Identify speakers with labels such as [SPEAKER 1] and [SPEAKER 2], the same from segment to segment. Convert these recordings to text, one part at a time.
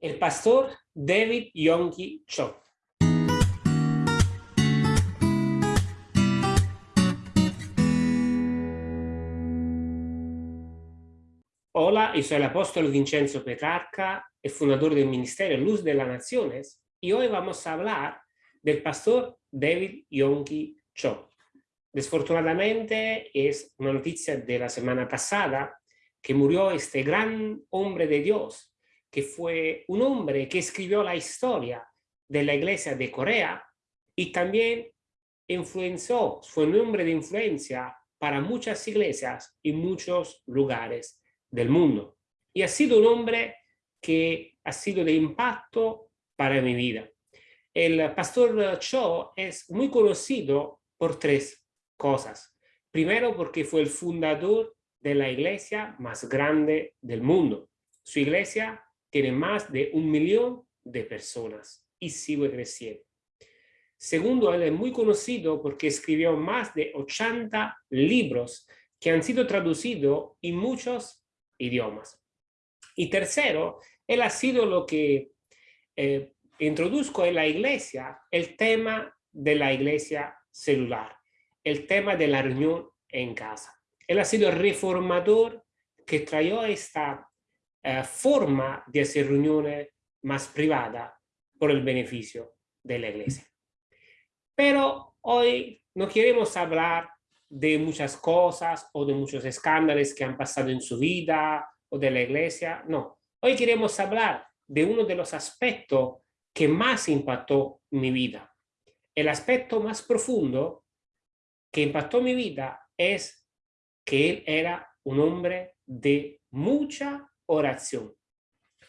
[SPEAKER 1] el pastor David Yonki Cho. Hola, yo soy el apóstol Vincenzo Petrarca, el fundador del Ministerio Luz de las Naciones, y hoy vamos a hablar del pastor David Yonki Cho. Desfortunadamente es una noticia de la semana pasada que murió este gran hombre de Dios, que fue un hombre que escribió la historia de la iglesia de Corea y también influenció, fue un hombre de influencia para muchas iglesias y muchos lugares del mundo. Y ha sido un hombre que ha sido de impacto para mi vida. El pastor Cho es muy conocido por tres cosas. Primero, porque fue el fundador de la iglesia más grande del mundo. Su iglesia tiene más de un millón de personas y sigue creciendo. Segundo, él es muy conocido porque escribió más de 80 libros que han sido traducidos en muchos idiomas. Y tercero, él ha sido lo que eh, introduzco en la iglesia, el tema de la iglesia celular, el tema de la reunión en casa. Él ha sido el reformador que trajo esta eh, forma de hacer reuniones más privadas por el beneficio de la iglesia. Pero hoy no queremos hablar de muchas cosas o de muchos escándalos que han pasado en su vida o de la iglesia, no. Hoy queremos hablar de uno de los aspectos que más impactó mi vida. El aspecto más profundo que impactó mi vida es que él era un hombre de mucha oración.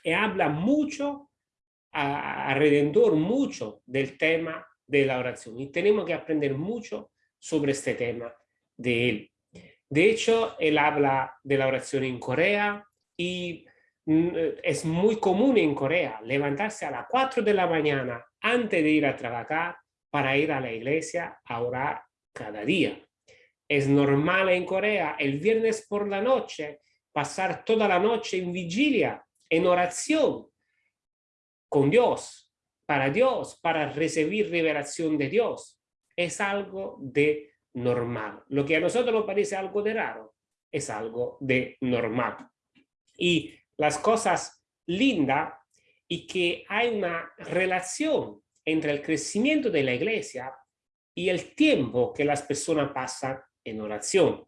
[SPEAKER 1] Y habla mucho alrededor, mucho del tema de la oración. Y tenemos que aprender mucho sobre este tema de él. De hecho, él habla de la oración en Corea y mm, es muy común en Corea levantarse a las 4 de la mañana antes de ir a trabajar para ir a la iglesia a orar cada día. Es normal en Corea el viernes por la noche pasar toda la noche en vigilia, en oración con Dios, para Dios, para recibir revelación de Dios. Es algo de normal. Lo que a nosotros nos parece algo de raro, es algo de normal. Y las cosas lindas y que hay una relación entre el crecimiento de la iglesia y el tiempo que las personas pasan en oración.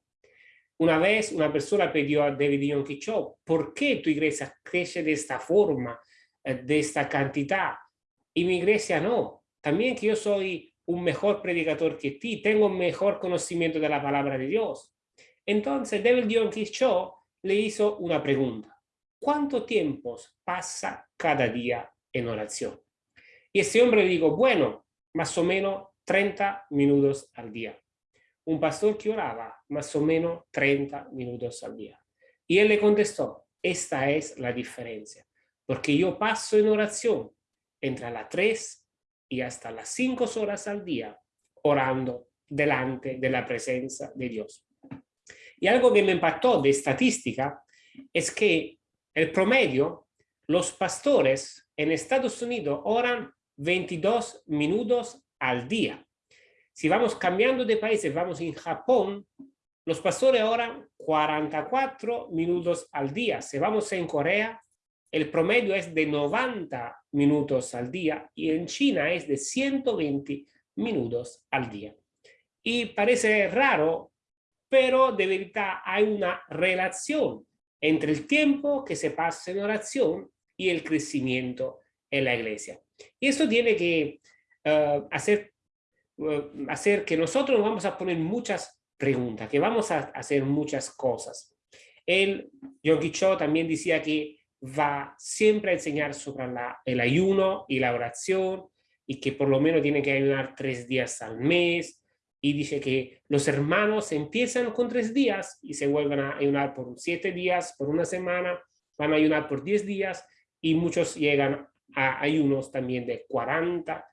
[SPEAKER 1] Una vez una persona pidió a David Yonki Cho, ¿por qué tu iglesia crece de esta forma, eh, de esta cantidad? Y mi iglesia no. También que yo soy un mejor predicador que ti, tengo un mejor conocimiento de la palabra de Dios. Entonces David Yonki Cho le hizo una pregunta. ¿Cuánto tiempo pasa cada día en oración? Y ese hombre dijo, bueno, más o menos 30 minutos al día un pastor que oraba más o menos 30 minutos al día. Y él le contestó, esta es la diferencia, porque yo paso en oración entre las 3 y hasta las 5 horas al día, orando delante de la presencia de Dios. Y algo que me impactó de estadística es que el promedio, los pastores en Estados Unidos oran 22 minutos al día. Si vamos cambiando de países, vamos en Japón, los pastores oran 44 minutos al día. Si vamos en Corea, el promedio es de 90 minutos al día y en China es de 120 minutos al día. Y parece raro, pero de verdad hay una relación entre el tiempo que se pasa en oración y el crecimiento en la iglesia. Y eso tiene que uh, hacer eh, hacer que nosotros vamos a poner muchas preguntas, que vamos a hacer muchas cosas. El Yonggi Cho también decía que va siempre a enseñar sobre el ayuno y la oración y que por lo menos tiene que ayunar tres días al mes y dice que los hermanos empiezan con tres días y se vuelven a ayunar por siete días, por una semana, van a ayunar por diez días y muchos llegan a ayunos también de 40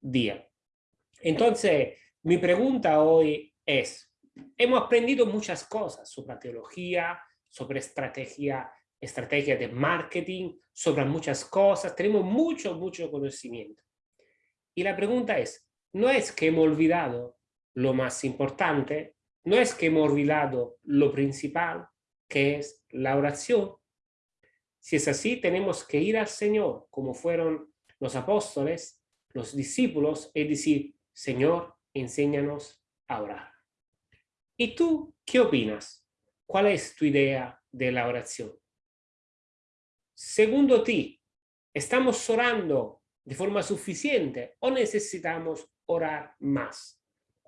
[SPEAKER 1] días. Entonces, mi pregunta hoy es, hemos aprendido muchas cosas sobre teología, sobre estrategia estrategias de marketing, sobre muchas cosas, tenemos mucho, mucho conocimiento. Y la pregunta es, no es que hemos olvidado lo más importante, no es que hemos olvidado lo principal, que es la oración. Si es así, tenemos que ir al Señor, como fueron los apóstoles, los discípulos, y decir, Señor, enséñanos a orar. ¿Y tú qué opinas? ¿Cuál es tu idea de la oración? Segundo ti, ¿estamos orando de forma suficiente o necesitamos orar más?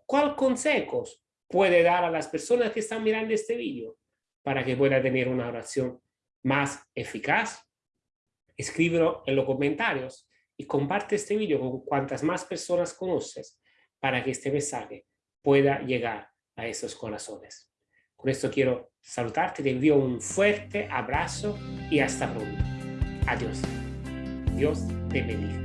[SPEAKER 1] ¿Cuál consejos puede dar a las personas que están mirando este vídeo para que pueda tener una oración más eficaz? Escríbelo en los comentarios y comparte este vídeo con cuantas más personas conoces para que este mensaje pueda llegar a esos corazones. Con esto quiero saludarte, te envío un fuerte abrazo y hasta pronto. Adiós. Dios te bendiga.